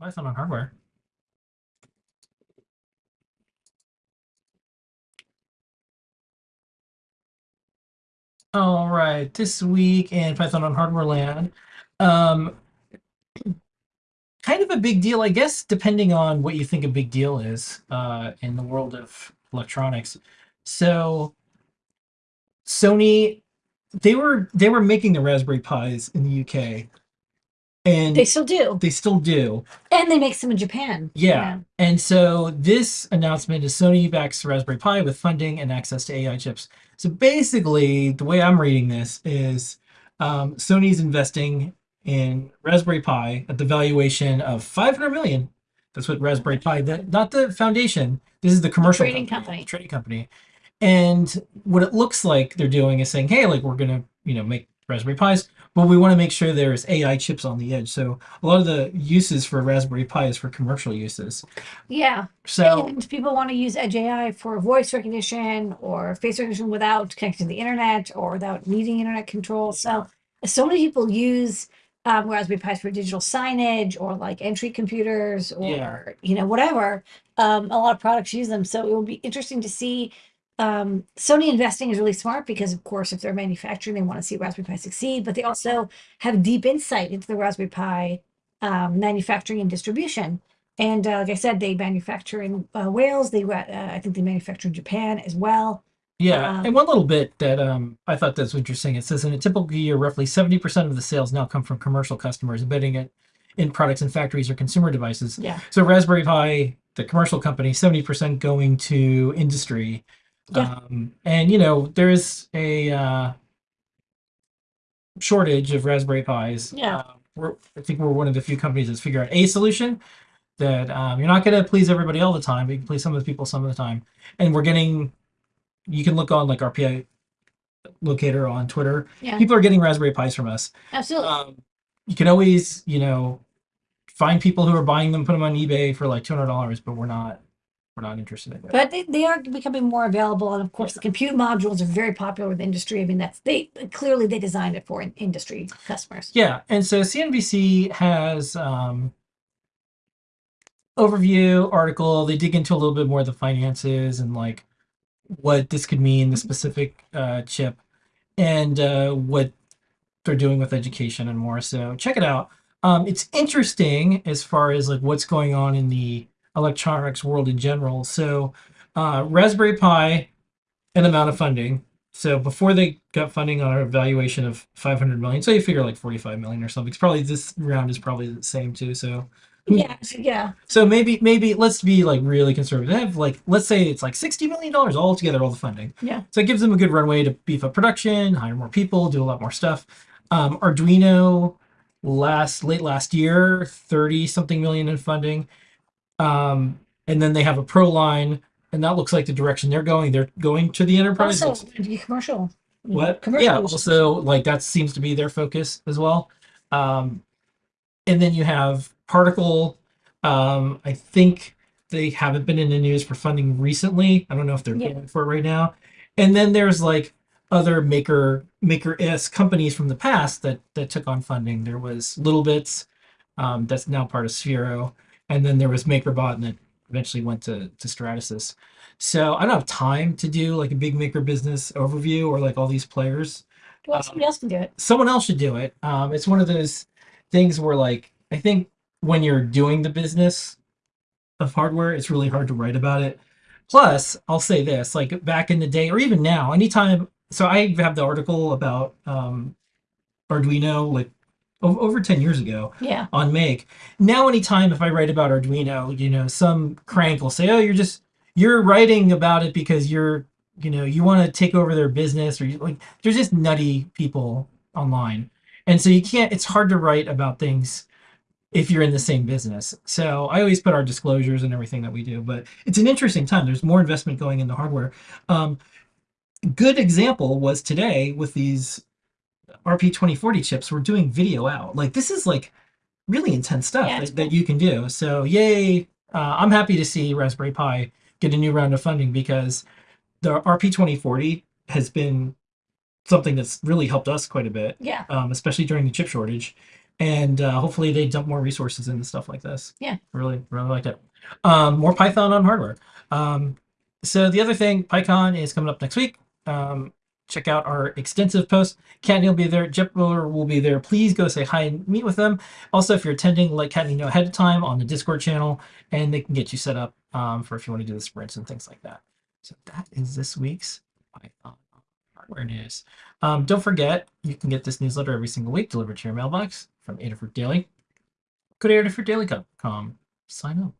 Python on hardware. All right, this week in Python on Hardware Land, um, kind of a big deal, I guess, depending on what you think a big deal is uh, in the world of electronics. So, Sony, they were they were making the Raspberry Pis in the UK, and They still do. they still do. And they make some in Japan. Yeah. And so this announcement is Sony backs Raspberry Pi with funding and access to AI chips. So basically, the way I'm reading this is um, Sony's investing in Raspberry Pi at the valuation of 500 million. That's what Raspberry Pi, that, not the foundation. This is the commercial trading company. the trading company. And what it looks like they're doing is saying, hey, like we're gonna, you know, make Raspberry Pis, but we want to make sure there's AI chips on the edge. So a lot of the uses for Raspberry Pi is for commercial uses. Yeah. So And people want to use Edge AI for voice recognition or face recognition without connecting to the internet or without needing internet control. So so many people use um, Raspberry Pis for digital signage or like entry computers or Yeah. you know whatever. Um, a lot of products use them. So it will be interesting to see. Um, Sony investing is really smart because, of course, if they're manufacturing, they want to see Raspberry Pi succeed, but they also have deep insight into the Raspberry Pi um, manufacturing and distribution. And uh, like I said, they manufacture in uh, Wales. They, uh, I think they manufacture in Japan as well. yeah, Um, and one little bit that um, I thought that's interesting. It says in a typical year, roughly 70% of the sales now come from commercial customers embedding it in products and factories or consumer devices. Yeah. So Raspberry Pi, the commercial company, 70% going to industry. Yeah. Um, and you know, there's a uh, shortage of Raspberry Pis. Yeah. Uh, we're, I think we're one of the few companies that's figured out a solution that um, you're not going to please everybody all the time, but you can please some of the people some of the time. And we're getting, you can look on like RPI locator on Twitter. Yeah. People are getting Raspberry Pis from us Absolutely. um, you can always, you know, find people who are buying them, put them on eBay for like two hundred dollars, but we're not, we're not interested in that. but they, they are becoming more available. And of course, the compute modules are very popular with industry. I mean, that's they clearly they designed it for in- industry customers. yeah, and so CNBC has um, overview article. They dig into a little bit more of the finances and like what this could mean, the specific uh, chip, and uh, what they're doing with education and more. So check it out. Um, it's interesting as far as like what's going on in the electronics world in general. So uh, Raspberry Pi, an amount of funding. So before they got funding on a valuation of 500 million, so you figure like 45 million or something. It's probably this round is probably the same too. So Yeah. Yeah. so maybe maybe let's be like really conservative. Like let's say it's like 60 million dollars all together, all the funding. Yeah. So it gives them a good runway to beef up production, hire more people, do a lot more stuff. Um, Arduino last late last year, 30 something million in funding. Um, and then they have a pro line, and that looks like the direction they're going. They're going to the enterprise. Also, commercial. What? Commercial Yeah. Also, like that seems to be their focus as well. Um, and then you have Particle. Um, I think they haven't been in the news for funding recently. I don't know if they're Yeah. going for it right now. And then there's like other maker maker s companies from the past that that took on funding. There was littleBits, um, that's now part of Sphero, and then there was MakerBot, and that eventually went to to Stratasys. So I don't have time to do like a big maker business overview or like all these players. Well, somebody else can do it. Someone else should do it. Um, it's one of those things where like I think when you're doing the business of hardware, it's really hard to write about it. Plus, I'll say this: like back in the day, or even now, anytime. So I have the article about um, Arduino like over ten years ago Yeah. on Make. Now, anytime if I write about Arduino, you know, some crank will say, "Oh, you're just you're writing about it because you're, you know, you want to take over their business," or you, like, there's just nutty people online, and so you can't. It's hard to write about things if you're in the same business. So I always put our disclosures and everything that we do, but it's an interesting time. There's more investment going into hardware. Um, good example was today with these RP2040 chips. We're doing video out. Like this is like really intense stuff Yeah, that, that you can do. So yay! Uh, I'm happy to see Raspberry Pi get a new round of funding because the RP2040 has been something that's really helped us quite a bit Yeah. um, especially during the chip shortage. and uh, hopefully they dump more resources into stuff like this. Yeah. really, really like it. Um, more Python on hardware. Um, so the other thing, PyCon is coming up next week. Um, check out our extensive posts. Kattni will be there. Jeff Miller will be there. Please go say hi and meet with them. Also, if you're attending, let Kattni know ahead of time on the Discord channel, and they can get you set up um, for if you want to do the sprints and things like that. So that is this week's Python hardware news. Um, don't forget, you can get this newsletter every single week delivered to your mailbox from Adafruit Daily. Go to adafruitdaily.com. Sign up.